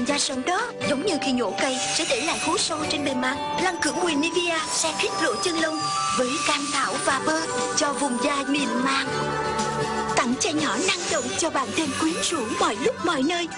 làm da sần đó, Giống như khi nhổ cây, sẽ để lại hố sâu trên bề mặt. Lăn khử mùi Nivea sẽ khít lỗ chân lông Với cam thảo và bơ cho vùng da mịn màng. Tặng chai nhỏ năng động cho bạn thêm quyến rũ mọi lúc mọi nơi.